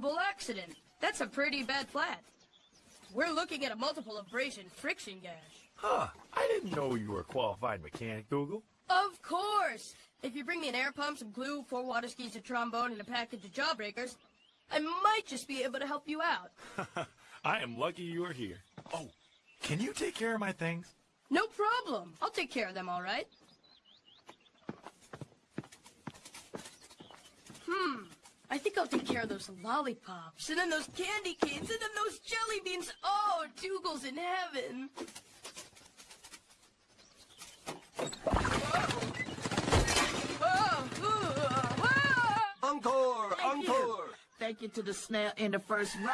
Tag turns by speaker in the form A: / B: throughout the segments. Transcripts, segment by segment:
A: Terrible accident. That's a pretty bad flat. We're looking at a multiple abrasion friction gash.
B: Huh. I didn't know you were a qualified mechanic, Dougal.
A: Of course! If you bring me an air pump, some glue, four water skis, a trombone, and a package of jawbreakers, I might just be able to help you out.
B: I am lucky you are here. Oh, can you take care of my things?
A: No problem. I'll take care of them, all right? I think I'll take care of those lollipops, and then those candy canes, and then those jelly beans. Oh, Dougal's in heaven. Whoa. Whoa. Ooh. Whoa.
C: Encore!
D: Thank you.
C: Encore!
D: Thank you to the snail in the first row.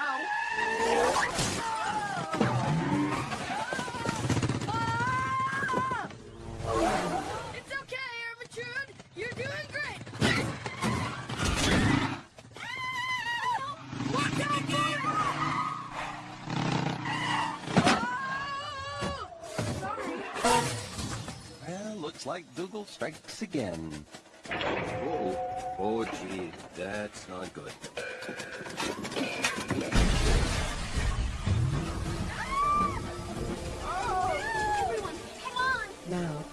C: Well, looks like Dougal strikes again. Oh, oh, gee, that's not good.
E: Now,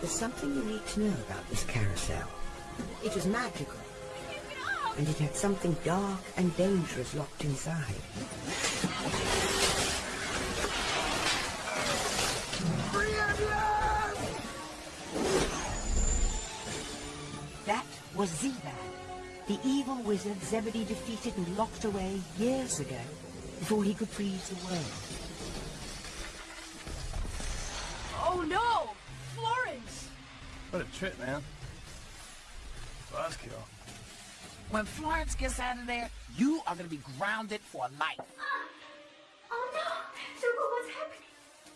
E: there's something you need to know about this carousel. It was magical, and it had something dark and dangerous locked inside. That was Zeebad, the evil wizard Zebedee defeated and locked away years ago, before he could freeze the world.
A: Oh no! Florence!
F: What a trip, man. Buzzkill.
D: When Florence gets out of there, you are gonna be grounded for life. Ah!
G: Oh no! Dougal, what's happening?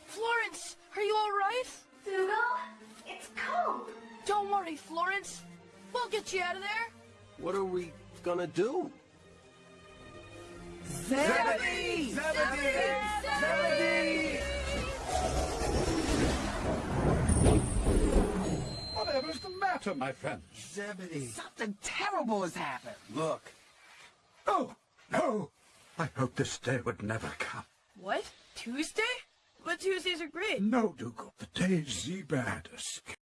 A: Florence, are you all right?
G: Dougal, it's cold.
A: Don't worry, Florence. We'll get you out of there.
C: What are we gonna do?
D: Zebedee!
H: Whatever's the matter, my friend?
F: Zebedee.
D: Something terrible has happened.
F: Look.
H: Oh, no! I hoped this day would never come.
A: What? Tuesday? But Tuesdays are great.
H: No, Dougal. The day Zeebad escaped.